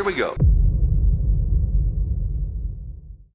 Here we go.